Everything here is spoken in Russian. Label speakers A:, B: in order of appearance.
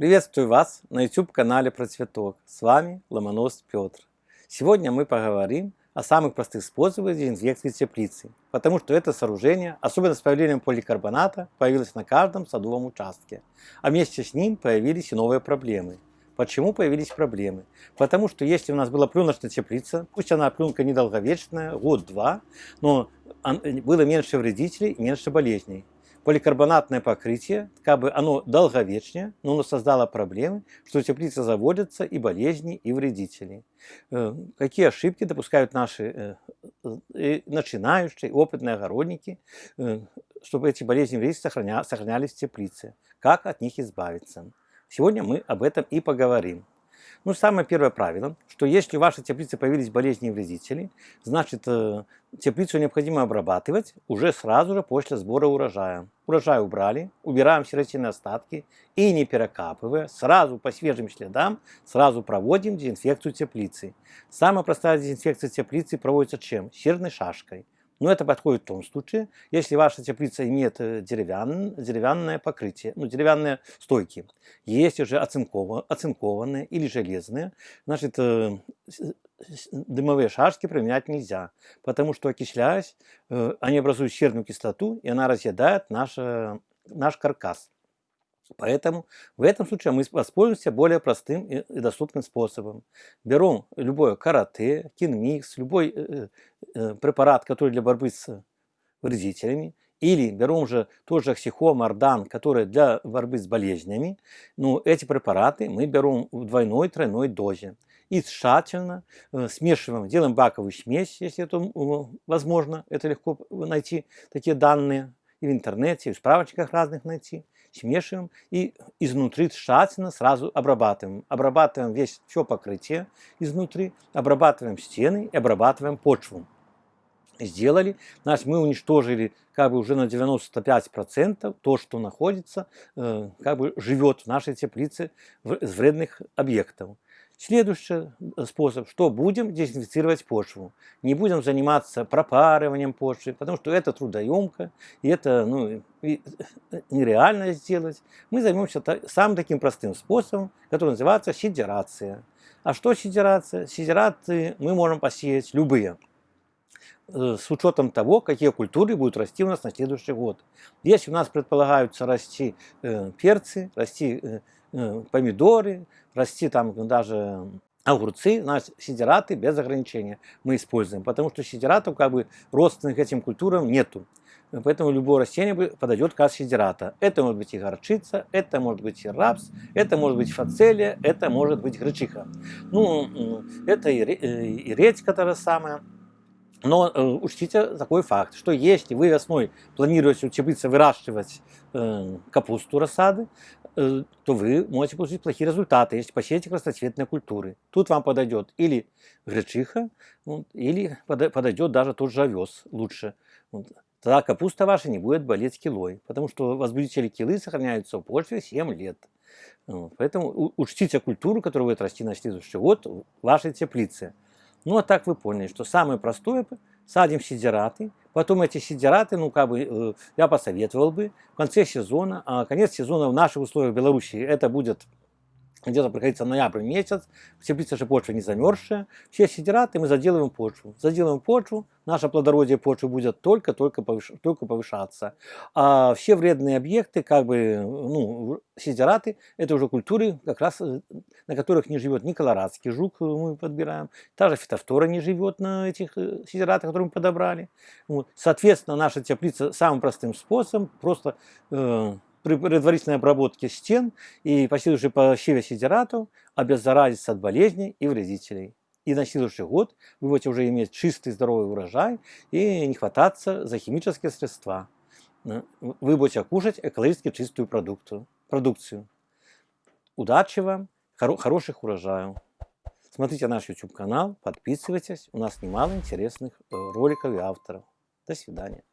A: Приветствую вас на YouTube-канале про цветок. С вами Ломонос Петр. Сегодня мы поговорим о самых простых способах дезинфекции теплицы, потому что это сооружение, особенно с появлением поликарбоната, появилось на каждом садовом участке, а вместе с ним появились и новые проблемы. Почему появились проблемы? Потому что если у нас была пленочная теплица, пусть она пленка недолговечная, год-два, но было меньше вредителей, меньше болезней поликарбонатное покрытие, как бы оно долговечнее, но оно создало проблемы, что теплицы заводятся и болезни, и вредители. Э, какие ошибки допускают наши э, начинающие, опытные огородники, э, чтобы эти болезни и вредители сохранялись в теплице? Как от них избавиться? Сегодня мы об этом и поговорим. Ну, самое первое правило, что если в вашей теплице появились болезни и вредители, значит, э, теплицу необходимо обрабатывать уже сразу же после сбора урожая. Урожай убрали, убираем серотинные остатки и не перекапывая, сразу по свежим следам, сразу проводим дезинфекцию теплицы. Самая простая дезинфекция теплицы проводится чем? Серной шашкой. Но это подходит в том случае, если ваша теплица имеет э, деревян, деревянное покрытие, ну, деревянные стойки. Если же оцинкованные, оцинкованные или железные, значит, э, дымовые шашки применять нельзя, потому что окисляясь, э, они образуют серную кислоту, и она разъедает наш, наш каркас. Поэтому в этом случае мы воспользуемся более простым и доступным способом. Берем любое карате, кинмикс, любой э, э, препарат, который для борьбы с вредителями, или берем же тоже оксихом, ардан, который для борьбы с болезнями. Ну, эти препараты мы берем в двойной, тройной дозе. И тщательно э, смешиваем, делаем баковую смесь, если это возможно. Это легко найти такие данные и в интернете, и в справочниках разных найти смешиваем и изнутри тщательно сразу обрабатываем. Обрабатываем весь, все покрытие изнутри, обрабатываем стены и обрабатываем почву. Сделали, значит, мы уничтожили как бы уже на 95% то, что находится, э, как бы живет в нашей теплице из вредных объектов. Следующий э, способ, что будем дезинфицировать почву. Не будем заниматься пропарыванием почвы, потому что это трудоемко, и это ну, и э, нереально сделать. Мы займемся самым таким простым способом, который называется сидерация. А что сидерация? Сидераты мы можем посеять любые э, с учетом того, какие культуры будут расти у нас на следующий год. Если у нас предполагаются расти э, перцы, расти э, Э, помидоры, расти там даже огурцы, у нас сидераты без ограничения мы используем, потому что сидератов как бы родственных этим культурам нету. Поэтому любое растение подойдет как сидерата. Это может быть и горчица, это может быть и рапс, это может быть фацелия, это может быть гречиха. Ну, это и, э, и редька та же самая. Но э, учтите такой факт, что если вы весной планируете у теплицы выращивать э, капусту рассады, э, то вы можете получить плохие результаты, если посеете красноцветные культуры. Тут вам подойдет или гречиха, вот, или подойдет даже тот же овес лучше. Вот. Тогда капуста ваша не будет болеть килой, потому что возбудители килы сохраняются в почве 7 лет. Вот. Поэтому учтите культуру, которую вы расти на следующий год в вашей теплице. Ну, а так вы поняли, что самое простое, садим сидераты, потом эти сидераты, ну, как бы, э, я посоветовал бы в конце сезона, а конец сезона в наших условиях Беларуси это будет где-то приходится ноябрь месяц, теплица же почва не замерзшая, все сидираты мы заделываем почву. Заделываем почву, наше плодородие почвы будет только-только повыш... только повышаться. А все вредные объекты, как бы, ну, сидираты, это уже культуры, как раз э, на которых не живет ни колорадский жук, э, мы подбираем, та же фитофтора не живет на этих э, сидиратах, которые мы подобрали. Вот. Соответственно, наша теплица самым простым способом, просто э, при предварительной обработке стен и последующей посеве сидератов обеззаразиться от болезней и вредителей. И на следующий год вы будете уже иметь чистый здоровый урожай и не хвататься за химические средства. Вы будете кушать экологически чистую продукцию. продукцию. Удачи вам, хоро хороших урожаев. Смотрите наш YouTube канал, подписывайтесь, у нас немало интересных э, роликов и авторов. До свидания.